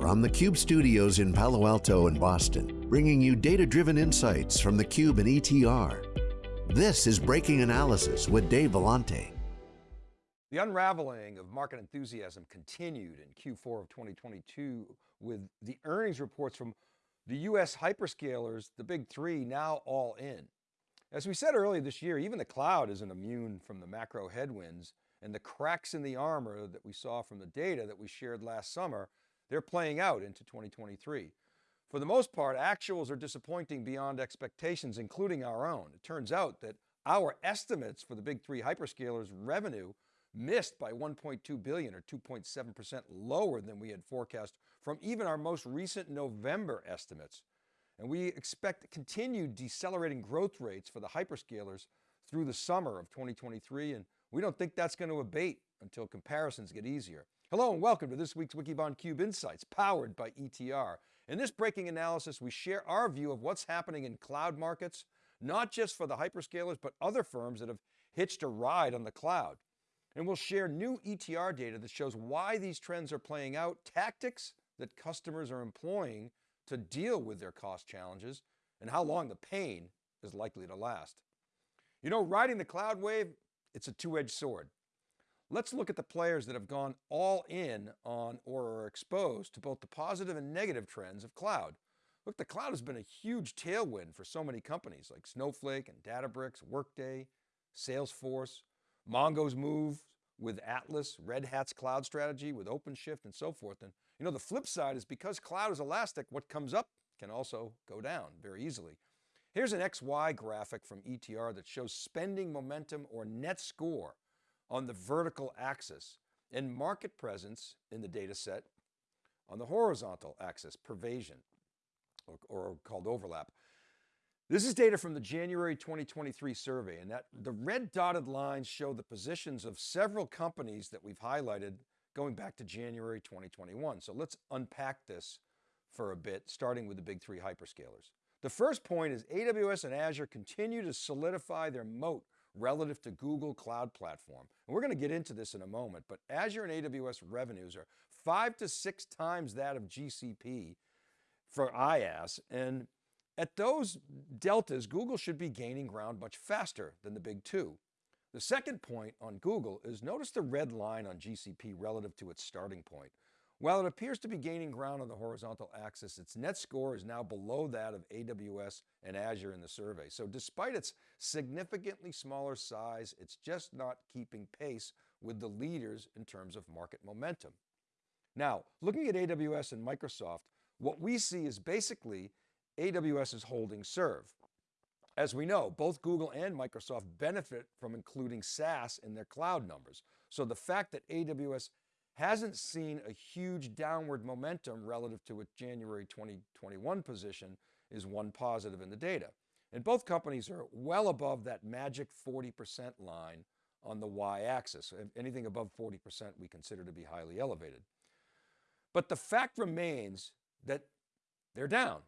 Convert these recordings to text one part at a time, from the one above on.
From the Cube studios in Palo Alto and Boston, bringing you data-driven insights from the Cube and ETR. This is Breaking Analysis with Dave Vellante. The unraveling of market enthusiasm continued in Q4 of 2022 with the earnings reports from the US hyperscalers, the big three now all in. As we said earlier this year, even the cloud isn't immune from the macro headwinds and the cracks in the armor that we saw from the data that we shared last summer, they're playing out into 2023. For the most part, actuals are disappointing beyond expectations, including our own. It turns out that our estimates for the big three hyperscalers revenue missed by 1.2 billion or 2.7% lower than we had forecast from even our most recent November estimates. And we expect continued decelerating growth rates for the hyperscalers through the summer of 2023. And we don't think that's going to abate until comparisons get easier. Hello and welcome to this week's Wikibon Cube Insights powered by ETR. In this breaking analysis, we share our view of what's happening in cloud markets, not just for the hyperscalers, but other firms that have hitched a ride on the cloud. And we'll share new ETR data that shows why these trends are playing out, tactics that customers are employing to deal with their cost challenges, and how long the pain is likely to last. You know, riding the cloud wave, it's a two-edged sword. Let's look at the players that have gone all in on or are exposed to both the positive and negative trends of cloud. Look, the cloud has been a huge tailwind for so many companies like Snowflake and Databricks, Workday, Salesforce, Mongo's move with Atlas, Red Hat's cloud strategy with OpenShift and so forth. And you know, the flip side is because cloud is elastic, what comes up can also go down very easily. Here's an XY graphic from ETR that shows spending momentum or net score on the vertical axis and market presence in the data set on the horizontal axis, pervasion or, or called overlap. This is data from the January 2023 survey and that the red dotted lines show the positions of several companies that we've highlighted going back to January 2021. So let's unpack this for a bit, starting with the big three hyperscalers. The first point is AWS and Azure continue to solidify their moat relative to Google Cloud Platform. And we're going to get into this in a moment, but Azure and AWS revenues are five to six times that of GCP for IaaS. And at those deltas, Google should be gaining ground much faster than the big two. The second point on Google is notice the red line on GCP relative to its starting point. While it appears to be gaining ground on the horizontal axis, its net score is now below that of AWS and Azure in the survey. So despite its significantly smaller size, it's just not keeping pace with the leaders in terms of market momentum. Now, looking at AWS and Microsoft, what we see is basically AWS is holding serve. As we know, both Google and Microsoft benefit from including SaaS in their cloud numbers. So the fact that AWS hasn't seen a huge downward momentum relative to its January 2021 position is one positive in the data. And both companies are well above that magic 40% line on the y-axis. Anything above 40% we consider to be highly elevated. But the fact remains that they're down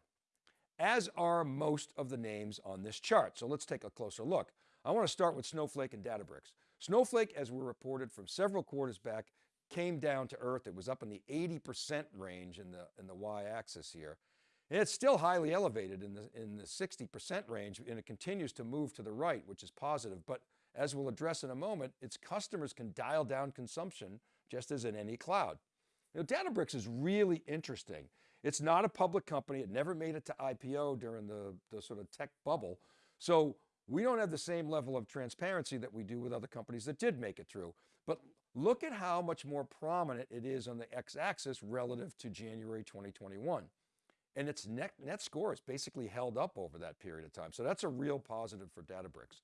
as are most of the names on this chart. So let's take a closer look. I want to start with Snowflake and Databricks. Snowflake, as we reported from several quarters back, came down to earth. It was up in the 80% range in the, in the y-axis here. And it's still highly elevated in the, in the 60% range and it continues to move to the right, which is positive. But as we'll address in a moment, its customers can dial down consumption just as in any cloud. Know, Databricks is really interesting. It's not a public company. It never made it to IPO during the, the sort of tech bubble. So we don't have the same level of transparency that we do with other companies that did make it through. But look at how much more prominent it is on the x-axis relative to January 2021. And its net, net score is basically held up over that period of time. So that's a real positive for Databricks.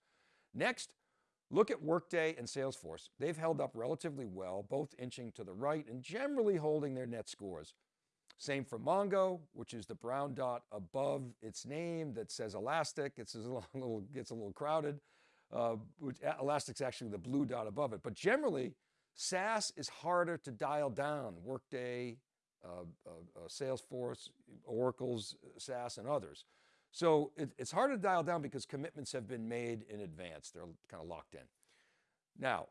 Next, look at Workday and Salesforce. They've held up relatively well, both inching to the right and generally holding their net scores. Same for Mongo, which is the brown dot above its name that says Elastic. It's a little, gets a little crowded. Uh, Elastic's actually the blue dot above it. But generally, SaaS is harder to dial down. Workday, uh, uh, uh Salesforce, Oracle's SaaS, and others. So it, it's harder to dial down because commitments have been made in advance. They're kind of locked in. Now,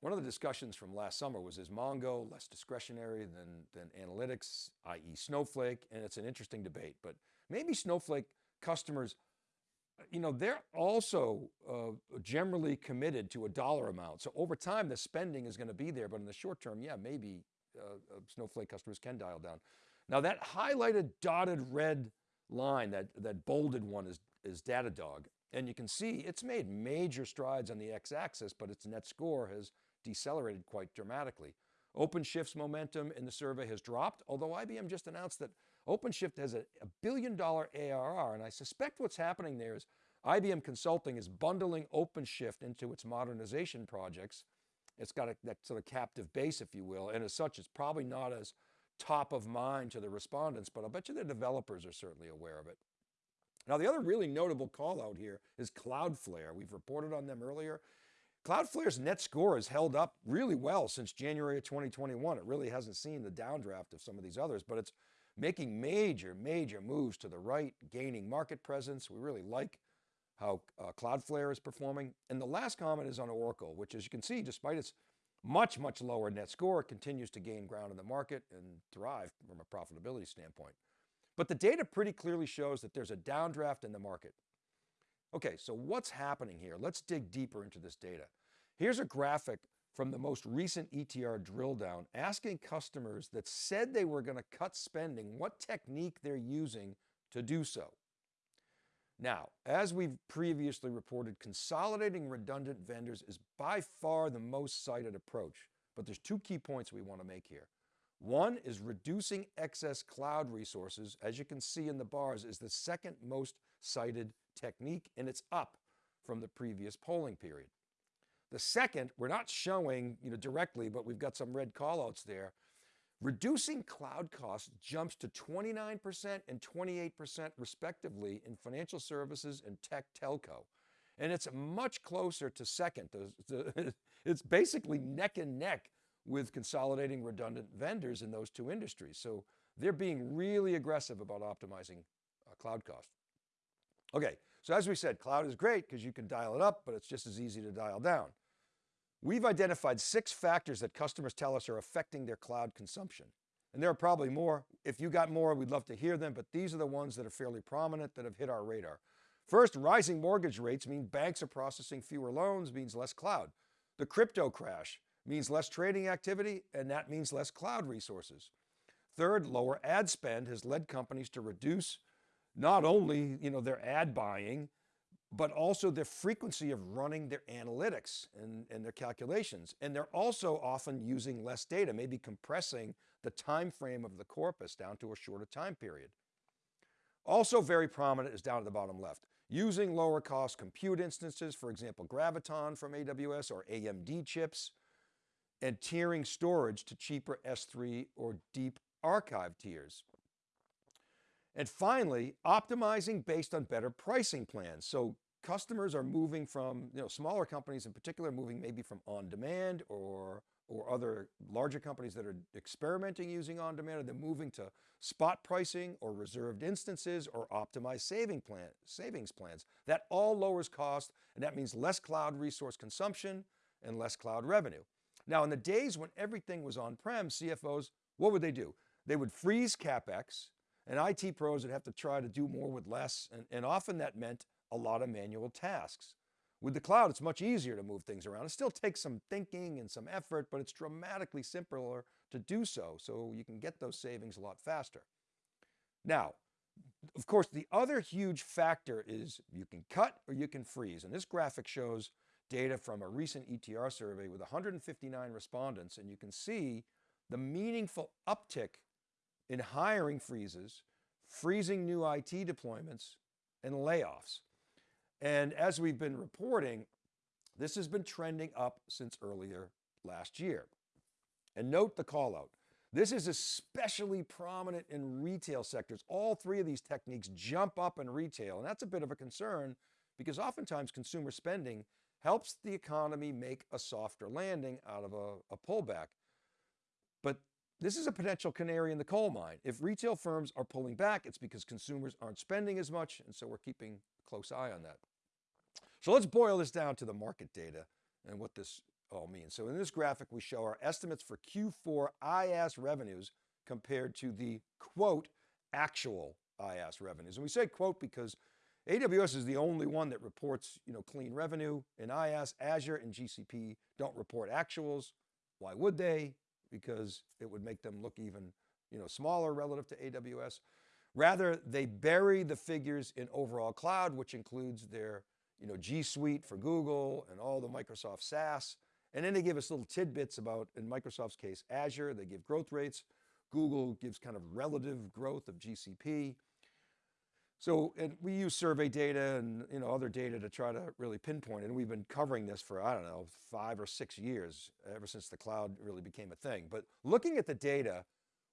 one of the discussions from last summer was is Mongo less discretionary than, than analytics, i.e. Snowflake, and it's an interesting debate, but maybe Snowflake customers, you know, they're also uh, generally committed to a dollar amount. So over time, the spending is going to be there, but in the short term, yeah, maybe uh, uh, Snowflake customers can dial down. Now that highlighted dotted red line, that, that bolded one is, is Datadog. And you can see it's made major strides on the x-axis, but its net score has decelerated quite dramatically. OpenShift's momentum in the survey has dropped, although IBM just announced that OpenShift has a, a billion dollar ARR, and I suspect what's happening there is IBM Consulting is bundling OpenShift into its modernization projects. It's got a, that sort of captive base, if you will, and as such, it's probably not as top of mind to the respondents, but I'll bet you the developers are certainly aware of it. Now, the other really notable call out here is Cloudflare. We've reported on them earlier. Cloudflare's net score has held up really well since January of 2021. It really hasn't seen the downdraft of some of these others, but it's making major, major moves to the right, gaining market presence. We really like how uh, Cloudflare is performing. And the last comment is on Oracle, which as you can see, despite its much, much lower net score, continues to gain ground in the market and thrive from a profitability standpoint. But the data pretty clearly shows that there's a downdraft in the market. Okay, so what's happening here? Let's dig deeper into this data. Here's a graphic from the most recent ETR drill down asking customers that said they were going to cut spending what technique they're using to do so. Now, as we've previously reported, consolidating redundant vendors is by far the most cited approach, but there's two key points we want to make here. One is reducing excess cloud resources, as you can see in the bars, is the second most cited technique, and it's up from the previous polling period. The second, we're not showing you know, directly, but we've got some red callouts there. Reducing cloud costs jumps to 29% and 28% respectively in financial services and tech telco. And it's much closer to second. It's basically neck and neck with consolidating redundant vendors in those two industries. So they're being really aggressive about optimizing uh, cloud cost. Okay, so as we said, cloud is great because you can dial it up, but it's just as easy to dial down. We've identified six factors that customers tell us are affecting their cloud consumption. And there are probably more. If you got more, we'd love to hear them, but these are the ones that are fairly prominent that have hit our radar. First, rising mortgage rates mean banks are processing fewer loans, means less cloud. The crypto crash means less trading activity, and that means less cloud resources. Third, lower ad spend has led companies to reduce not only you know, their ad buying, but also the frequency of running their analytics and, and their calculations. And they're also often using less data, maybe compressing the time frame of the corpus down to a shorter time period. Also very prominent is down at the bottom left. Using lower cost compute instances, for example, Graviton from AWS or AMD chips, and tiering storage to cheaper S3 or deep archive tiers. And finally, optimizing based on better pricing plans. So customers are moving from, you know, smaller companies in particular, moving maybe from on demand or, or other larger companies that are experimenting using on demand, they're moving to spot pricing or reserved instances or optimized saving plan, savings plans. That all lowers cost and that means less cloud resource consumption and less cloud revenue. Now in the days when everything was on-prem, CFOs, what would they do? They would freeze CapEx and IT pros would have to try to do more with less. And, and often that meant a lot of manual tasks. With the cloud, it's much easier to move things around. It still takes some thinking and some effort, but it's dramatically simpler to do so. So you can get those savings a lot faster. Now, of course, the other huge factor is you can cut or you can freeze. And this graphic shows data from a recent ETR survey with 159 respondents, and you can see the meaningful uptick in hiring freezes, freezing new IT deployments, and layoffs. And as we've been reporting, this has been trending up since earlier last year. And note the call out. This is especially prominent in retail sectors. All three of these techniques jump up in retail, and that's a bit of a concern because oftentimes consumer spending helps the economy make a softer landing out of a, a pullback. But this is a potential canary in the coal mine. If retail firms are pulling back, it's because consumers aren't spending as much. And so we're keeping a close eye on that. So let's boil this down to the market data and what this all means. So in this graphic, we show our estimates for Q4 IaaS revenues compared to the quote, actual IaaS revenues. And we say quote because AWS is the only one that reports you know, clean revenue in IaaS, Azure and GCP don't report actuals. Why would they? Because it would make them look even you know, smaller relative to AWS. Rather, they bury the figures in overall cloud, which includes their you know, G Suite for Google and all the Microsoft SaaS. And then they give us little tidbits about, in Microsoft's case, Azure, they give growth rates. Google gives kind of relative growth of GCP. So, we use survey data and you know, other data to try to really pinpoint. And we've been covering this for, I don't know, five or six years, ever since the cloud really became a thing. But looking at the data,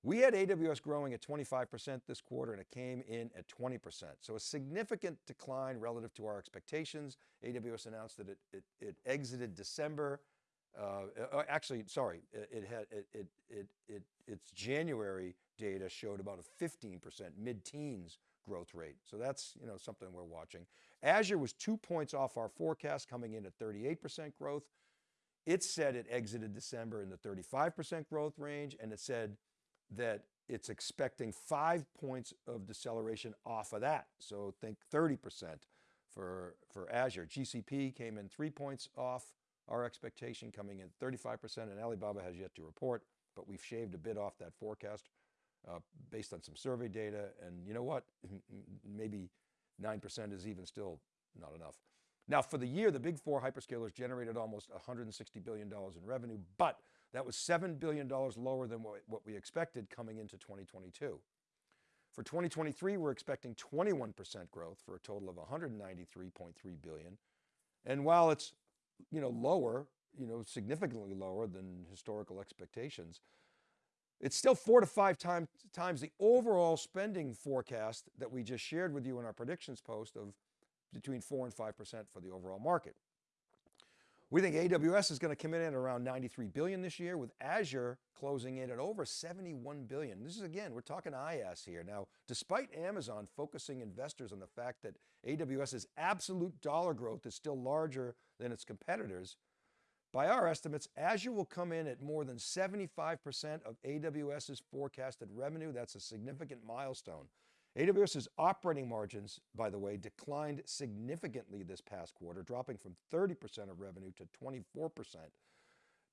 we had AWS growing at 25% this quarter and it came in at 20%. So a significant decline relative to our expectations. AWS announced that it, it, it exited December. Uh, uh actually, sorry, it, it had, it, it, it, it, its January data showed about a 15% mid-teens growth rate. So that's you know, something we're watching. Azure was two points off our forecast coming in at 38% growth. It said it exited December in the 35% growth range and it said that it's expecting five points of deceleration off of that. So think 30% for, for Azure. GCP came in three points off our expectation coming in 35% and Alibaba has yet to report, but we've shaved a bit off that forecast uh, based on some survey data. And you know what? Maybe 9% is even still not enough. Now for the year, the big four hyperscalers generated almost $160 billion in revenue, but that was $7 billion lower than what, what we expected coming into 2022. For 2023, we're expecting 21% growth for a total of 193.3 billion. And while it's, you know, lower, you know, significantly lower than historical expectations, it's still four to five time, times the overall spending forecast that we just shared with you in our predictions post of between four and 5% for the overall market. We think AWS is going to come in at around 93 billion this year with Azure closing in at over 71 billion. This is again, we're talking IaaS here. Now, despite Amazon focusing investors on the fact that AWS's absolute dollar growth is still larger than its competitors, by our estimates, Azure will come in at more than 75% of AWS's forecasted revenue. That's a significant milestone. AWS's operating margins, by the way, declined significantly this past quarter, dropping from 30% of revenue to 24%,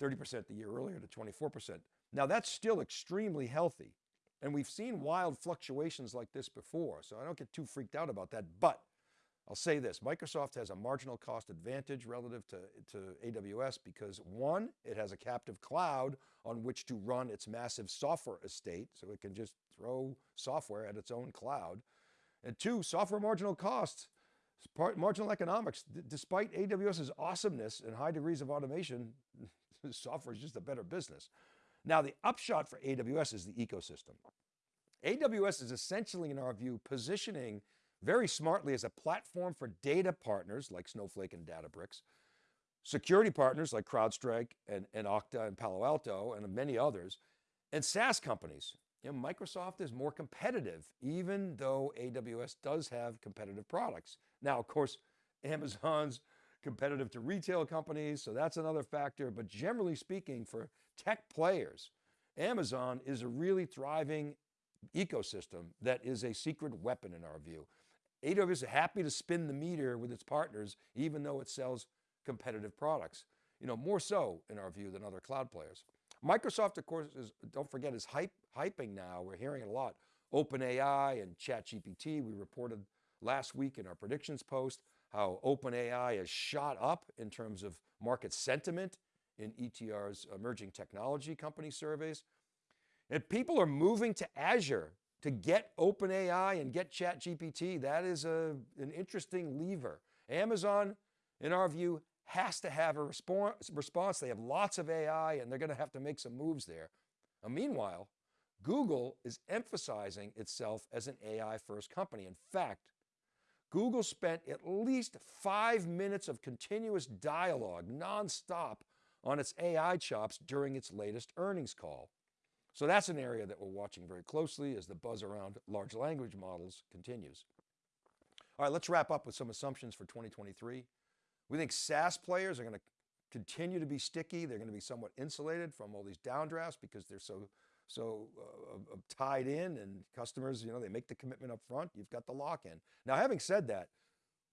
30% the year earlier to 24%. Now that's still extremely healthy. And we've seen wild fluctuations like this before, so I don't get too freaked out about that, but I'll say this, Microsoft has a marginal cost advantage relative to, to AWS because one, it has a captive cloud on which to run its massive software estate, so it can just throw software at its own cloud. And two, software marginal costs, part, marginal economics, despite AWS's awesomeness and high degrees of automation, software is just a better business. Now the upshot for AWS is the ecosystem. AWS is essentially, in our view, positioning very smartly as a platform for data partners like Snowflake and Databricks, security partners like CrowdStrike and, and Okta and Palo Alto and many others, and SaaS companies. You know, Microsoft is more competitive, even though AWS does have competitive products. Now, of course, Amazon's competitive to retail companies, so that's another factor. But generally speaking, for tech players, Amazon is a really thriving ecosystem that is a secret weapon in our view. AWS is happy to spin the meter with its partners, even though it sells competitive products. You know, more so in our view than other cloud players. Microsoft, of course, is, don't forget, is hype, hyping now. We're hearing it a lot. OpenAI and ChatGPT. We reported last week in our predictions post how OpenAI has shot up in terms of market sentiment in ETR's emerging technology company surveys. And people are moving to Azure to get OpenAI and get ChatGPT, that is a, an interesting lever. Amazon, in our view, has to have a response. They have lots of AI and they're going to have to make some moves there. Now, meanwhile, Google is emphasizing itself as an AI first company. In fact, Google spent at least five minutes of continuous dialogue nonstop on its AI chops during its latest earnings call. So that's an area that we're watching very closely as the buzz around large language models continues. All right, let's wrap up with some assumptions for 2023. We think SaaS players are going to continue to be sticky. They're going to be somewhat insulated from all these downdrafts because they're so, so uh, uh, tied in and customers, you know, they make the commitment up front. You've got the lock in. Now, having said that,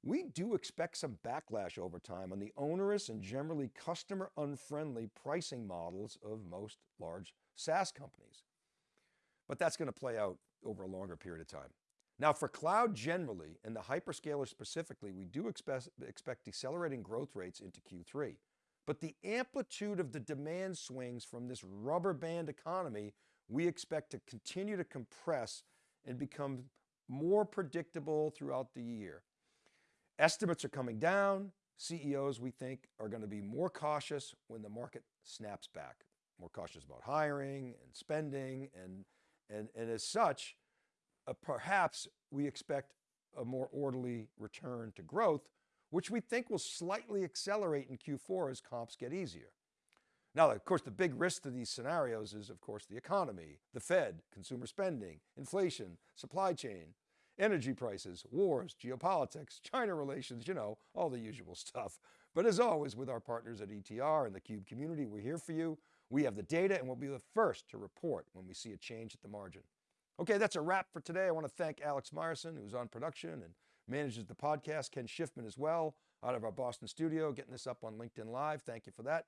we do expect some backlash over time on the onerous and generally customer unfriendly pricing models of most large SaaS companies. But that's going to play out over a longer period of time. Now for cloud generally and the hyperscaler specifically, we do expect, expect decelerating growth rates into Q3. But the amplitude of the demand swings from this rubber band economy, we expect to continue to compress and become more predictable throughout the year. Estimates are coming down. CEOs, we think, are going to be more cautious when the market snaps back, more cautious about hiring and spending. And, and, and as such, uh, perhaps we expect a more orderly return to growth, which we think will slightly accelerate in Q4 as comps get easier. Now, of course, the big risk to these scenarios is, of course, the economy, the Fed, consumer spending, inflation, supply chain, energy prices, wars, geopolitics, China relations, you know, all the usual stuff. But as always, with our partners at ETR and the CUBE community, we're here for you. We have the data and we'll be the first to report when we see a change at the margin. Okay, that's a wrap for today. I want to thank Alex Myerson, who's on production and manages the podcast, Ken Schiffman as well, out of our Boston studio, getting this up on LinkedIn Live. Thank you for that.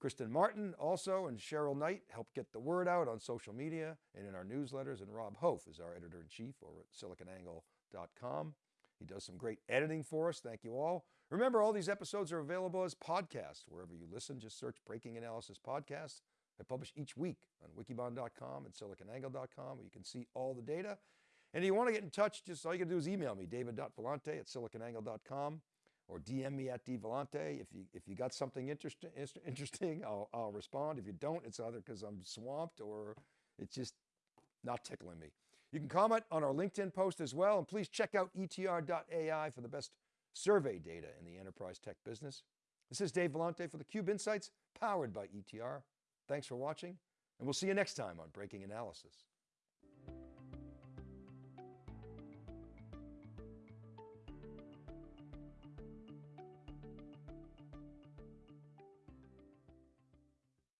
Kristen Martin also and Cheryl Knight help get the word out on social media and in our newsletters. And Rob Hof is our editor in chief over at siliconangle.com. He does some great editing for us. Thank you all. Remember, all these episodes are available as podcasts wherever you listen. Just search Breaking Analysis Podcast. I publish each week on wikibon.com and siliconangle.com where you can see all the data. And if you want to get in touch, just all you got to do is email me, david.vellante at siliconangle.com or DM me at dvellante. If you, if you got something interesting, interesting I'll, I'll respond. If you don't, it's either because I'm swamped or it's just not tickling me. You can comment on our LinkedIn post as well. And please check out etr.ai for the best survey data in the enterprise tech business. This is Dave Vellante for the Cube Insights, powered by ETR. Thanks for watching, and we'll see you next time on Breaking Analysis.